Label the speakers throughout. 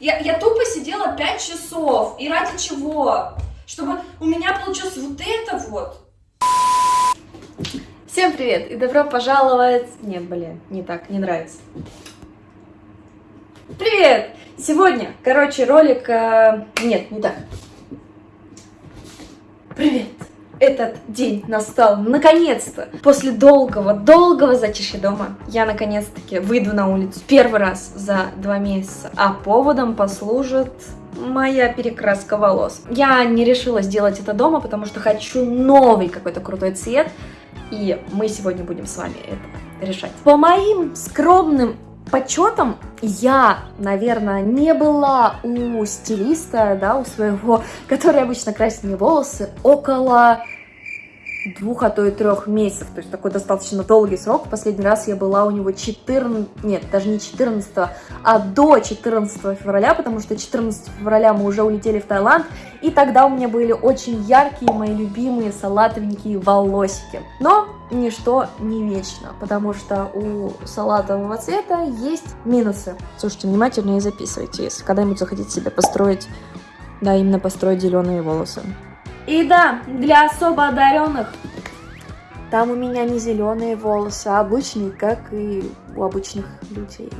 Speaker 1: Я, я тупо сидела 5 часов. И ради чего? Чтобы у меня получилось вот это вот.
Speaker 2: Всем привет и добро пожаловать... Нет, блин, не так, не нравится. Привет! Сегодня, короче, ролик... э, Нет, не так. Привет! Этот день настал наконец-то! После долгого-долгого затишья дома я наконец-таки выйду на улицу первый раз за два месяца, а поводом послужит моя перекраска волос. Я не решила сделать это дома, потому что хочу новый какой-то крутой цвет, и мы сегодня будем с вами это решать. По моим скромным подсчетам, я, наверное, не была у стилиста, да, у своего, который обычно красит мне волосы, около двух, а то и трех месяцев, то есть такой достаточно долгий срок. Последний раз я была у него 14, нет, даже не 14, а до 14 февраля, потому что 14 февраля мы уже улетели в Таиланд, и тогда у меня были очень яркие, мои любимые салатовенькие волосики. Но ничто не вечно, потому что у салатового цвета есть минусы. Слушайте внимательно и записывайте, если когда-нибудь захотите себе построить, да, именно построить зеленые волосы. И да, для особо одаренных там у меня не зеленые волосы, а обычные, как и у обычных людей.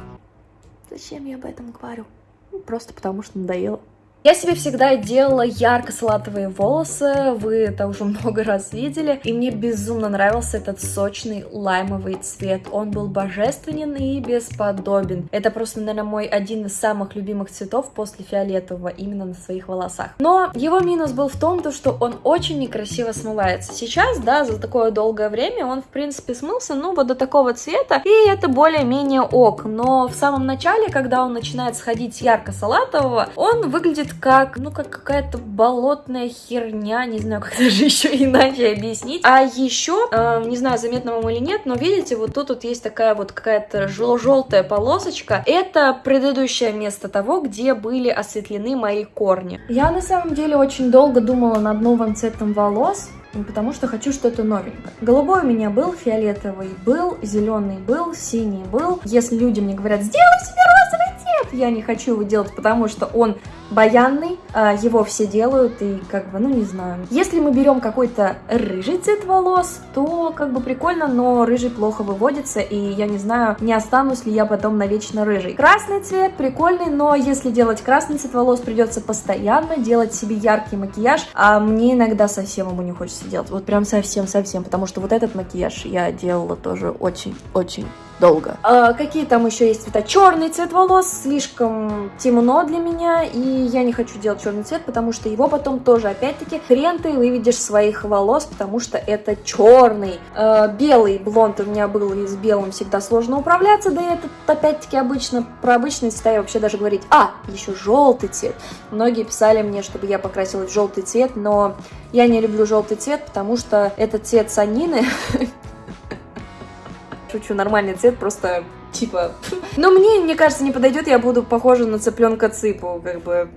Speaker 2: Зачем я об этом говорю? Ну, Просто потому что надоело. Я себе всегда делала ярко-салатовые волосы, вы это уже много раз видели, и мне безумно нравился этот сочный лаймовый цвет. Он был божественен и бесподобен. Это просто, наверное, мой один из самых любимых цветов после фиолетового именно на своих волосах. Но его минус был в том, то, что он очень некрасиво смывается. Сейчас, да, за такое долгое время он, в принципе, смылся, ну, вот до такого цвета, и это более-менее ок. Но в самом начале, когда он начинает сходить ярко-салатового, он выглядит как, ну, как какая-то болотная херня, не знаю, как даже еще иначе объяснить. А еще, э, не знаю, заметно вам или нет, но видите, вот тут вот есть такая вот какая-то жел- желтая полосочка. Это предыдущее место того, где были осветлены мои корни. Я на самом деле очень долго думала над новым цветом волос, потому что хочу что-то новенькое. Голубой у меня был, фиолетовый был, зеленый был, синий был. Если люди мне говорят, сделай себе розовый цвет, я не хочу его делать, потому что он баянный, а, его все делают, и как бы, ну не знаю. Если мы берем какой-то рыжий цвет волос, то как бы прикольно, но рыжий плохо выводится, и я не знаю, не останусь ли я потом навечно рыжий. Красный цвет прикольный, но если делать красный цвет волос, придется постоянно делать себе яркий макияж, а мне иногда совсем ему не хочется делать, вот прям совсем-совсем, потому что вот этот макияж я делала тоже очень-очень долго. А, какие там еще есть цвета? Черный цвет волос слишком темно для меня, и я не хочу делать черный цвет, потому что его потом тоже, опять-таки, хрен ты выведешь своих волос, потому что это черный. А, белый блонд у меня был, и с белым всегда сложно управляться, да и этот, опять-таки, обычно, про обычные цвета я вообще даже говорить. А, еще желтый цвет. Многие писали мне, чтобы я покрасилась в желтый цвет, но я не люблю желтый цвет, потому что это цвет санины, Шучу, нормальный цвет, просто типа... Но мне, мне кажется, не подойдет, я буду похожа на цыпленка цыпу, как бы...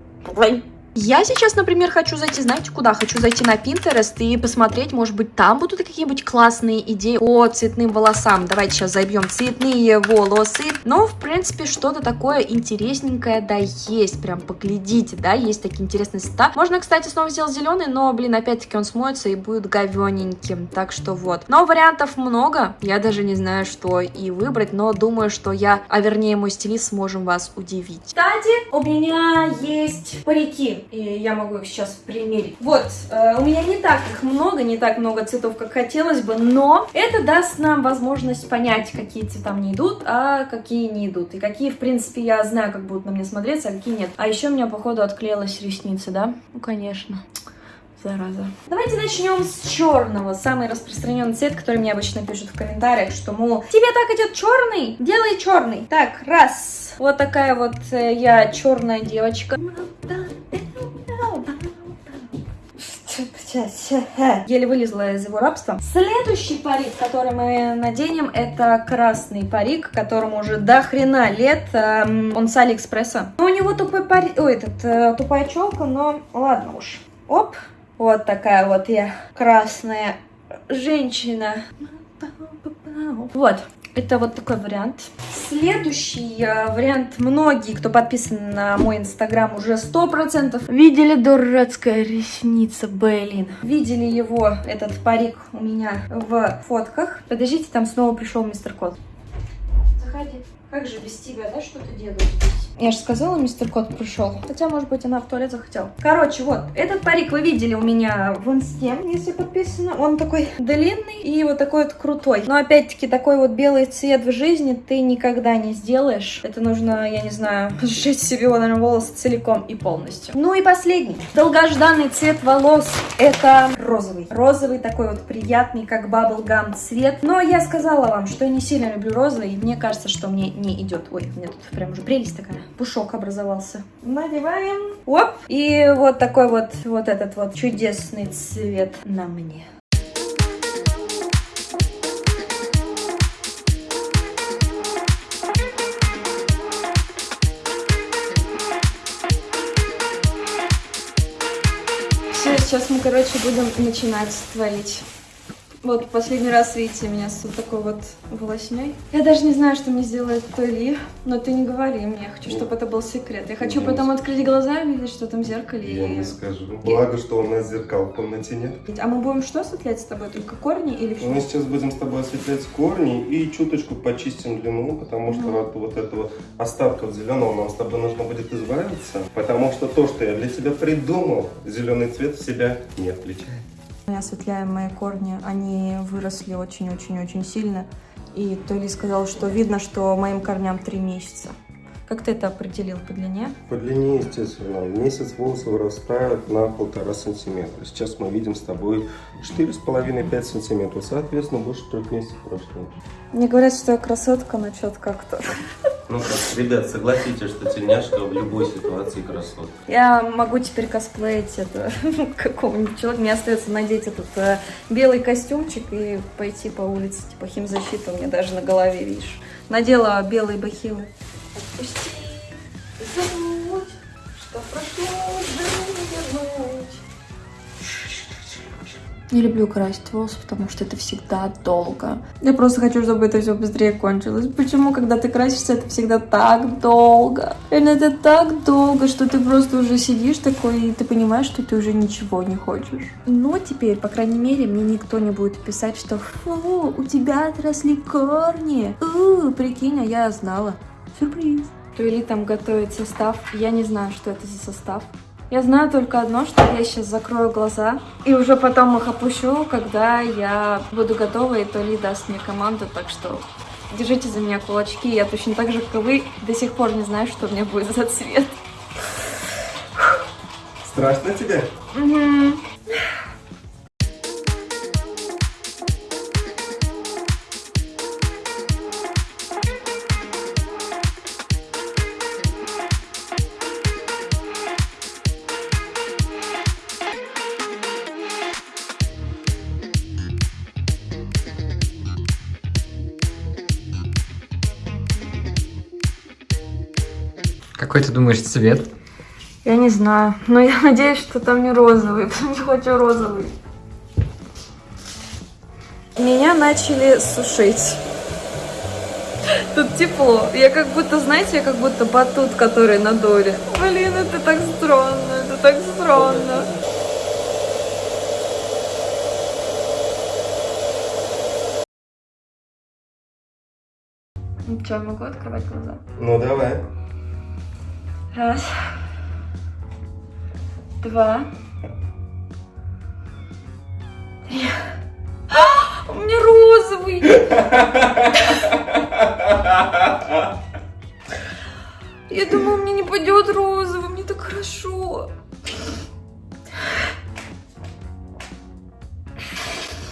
Speaker 2: Я сейчас, например, хочу зайти, знаете куда? Хочу зайти на Pinterest и посмотреть, может быть, там будут какие-нибудь классные идеи по цветным волосам. Давайте сейчас забьем цветные волосы. Но, в принципе, что-то такое интересненькое, да, есть. Прям поглядите, да, есть такие интересные цвета. Можно, кстати, снова сделать зеленый, но, блин, опять-таки он смоется и будет говененьким. Так что вот. Но вариантов много. Я даже не знаю, что и выбрать, но думаю, что я, а вернее мой стилист, сможем вас удивить.
Speaker 1: Кстати, у меня есть парики, и я могу их сейчас примерить. Вот, э, у меня не так их много, не так много цветов, как хотелось бы, но это даст нам возможность понять, какие цвета мне идут, а какие не идут. И какие, в принципе, я знаю, как будут на мне смотреться, а какие нет. А еще у меня, походу, отклеилась ресница, да? Ну, конечно. Зараза. Давайте начнем с черного. Самый распространенный цвет, который мне обычно пишут в комментариях, что, мол, тебе так идет черный? Делай черный. Так, раз. Вот такая вот э, я черная девочка. Сейчас, еле вылезла из его рабства. Следующий парик, который мы наденем, это красный парик, которому уже до хрена лет. Эм, Он с Алиэкспресса. Ну, у него тупой парик, ой, этот, э, тупая челка, но ладно уж. Оп, вот такая вот я красная женщина.
Speaker 2: Вот. Это вот такой вариант. Следующий э, вариант. Многие, кто подписан на мой инстаграм, уже сто процентов видели дурацкая ресница, блин. Видели его, этот парик у меня в фотках. Подождите, там снова пришел мистер Кот. Заходи. Как же без тебя, да, что ты делаешь здесь? Я же сказала, мистер Кот пришел. Хотя, может быть, она в туалет захотела. Короче, вот, этот парик вы видели у меня в инсте, если подписано. Он такой длинный и вот такой вот крутой. Но, опять-таки, такой вот белый цвет в жизни ты никогда не сделаешь. Это нужно, я не знаю, сжечь себе, наверное, волосы целиком и полностью. Ну и последний. Долгожданный цвет волос. Это розовый. Розовый такой вот приятный, как баблгам цвет. Но я сказала вам, что я не сильно люблю розовый. И мне кажется, что мне не идет. Ой, у меня тут прям уже прелесть такая. Пушок образовался. Надеваем. Оп. И вот такой вот, вот этот вот чудесный цвет на мне. Все, сейчас мы, короче, будем начинать творить. Вот последний раз, видите, меня с вот такой вот волосней. Я даже не знаю, что мне сделает Толи, но ты не говори мне, я хочу, чтобы это был секрет. Я хочу
Speaker 3: Я
Speaker 2: потом
Speaker 3: не-
Speaker 2: открыть глаза и увидеть, что там в зеркале.
Speaker 3: Я
Speaker 2: и-
Speaker 3: не скажу. Благо, что у нас зеркал в комнате нет.
Speaker 2: А мы будем что осветлять с тобой? Только корни или что?
Speaker 3: Мы сейчас будем с тобой осветлять корни и чуточку почистим длину, потому что
Speaker 2: Мгм.
Speaker 3: от вот этого остатков зеленого нам с тобой нужно будет избавиться. Потому что то, что я для тебя придумал, зеленый цвет в себя не включает.
Speaker 2: Мы осветляем мои корни, они выросли очень-очень-очень сильно. И Толи сказал, что видно, что моим корням три месяца. Как ты это определил по длине?
Speaker 3: По длине, естественно, месяц волосы вырастают на полтора сантиметра. Сейчас мы видим с тобой 4,5-5 сантиметров. Соответственно, больше трех месяцев прошло.
Speaker 2: Мне говорят, что я красотка, но что-то как-то.
Speaker 3: Ну как, ребят, согласитесь, что тельняшка в любой ситуации красотка.
Speaker 2: Я могу теперь косплеить это какого-нибудь человека. Мне остается надеть этот э, белый костюмчик и пойти по улице, типа химзащита у меня даже на голове, видишь. Надела белые бахилы. Отпусти, забудь, что прошло, да Не люблю красить волосы, потому что это всегда долго. Я просто хочу, чтобы это все быстрее кончилось. Почему, когда ты красишься, это всегда так долго? Реально, это так долго, что ты просто уже сидишь такой, и ты понимаешь, что ты уже ничего не хочешь. Но теперь, по крайней мере, мне никто не будет писать, что «Фу, у тебя отросли корни!» «У, прикинь, а я знала!» Сюрприз! Туэли там готовит состав. Я не знаю, что это за состав. Я знаю только одно, что я сейчас закрою глаза и уже потом их опущу, когда я буду готова, и Толи даст мне команду, так что держите за меня кулачки. Я точно так же, как и вы, до сих пор не знаю, что у меня будет за цвет.
Speaker 3: Страшно тебе?
Speaker 2: Мгм.
Speaker 4: Какой ты думаешь цвет?
Speaker 2: Я не знаю, но я надеюсь, что там не розовый, потому что хочу розовый. Меня начали сушить. Тут тепло. Я как будто, знаете, я как будто батут, который на доре. Блин, это так странно, это так странно. Ну что, я могу открывать глаза?
Speaker 3: Ну давай.
Speaker 2: Раз. Два. Три. А, У меня розовый. Я думала, мне не пойдет розовый, мне так хорошо.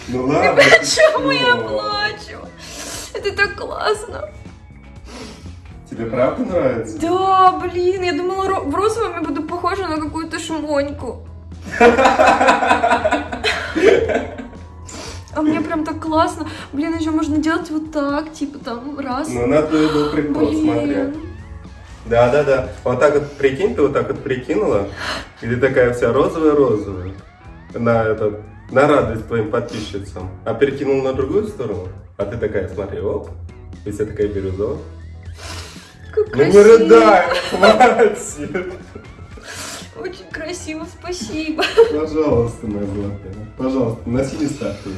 Speaker 3: Ну ладно.
Speaker 2: Почему я плачу? Это так классно.
Speaker 3: Тебе правда нравится?
Speaker 2: Да, блин, я думала, в розовом я буду похожа на какую-то шмоньку. А мне прям так классно. Блин, еще можно делать вот так, типа там раз.
Speaker 3: Ну на то и был прикол, смотри. Да, да, да. Вот так вот прикинь, ты вот так вот прикинула, и ты такая вся розовая-розовая. На этот На радость твоим подписчицам. А перекинул на другую сторону? А ты такая, смотри, оп, и вся такая бирюзовая.
Speaker 2: Как
Speaker 3: Ну
Speaker 2: красиво.
Speaker 3: рыдай, хватит.
Speaker 2: Очень красиво, спасибо.
Speaker 3: Пожалуйста, моя золотая. Пожалуйста, носи не статую.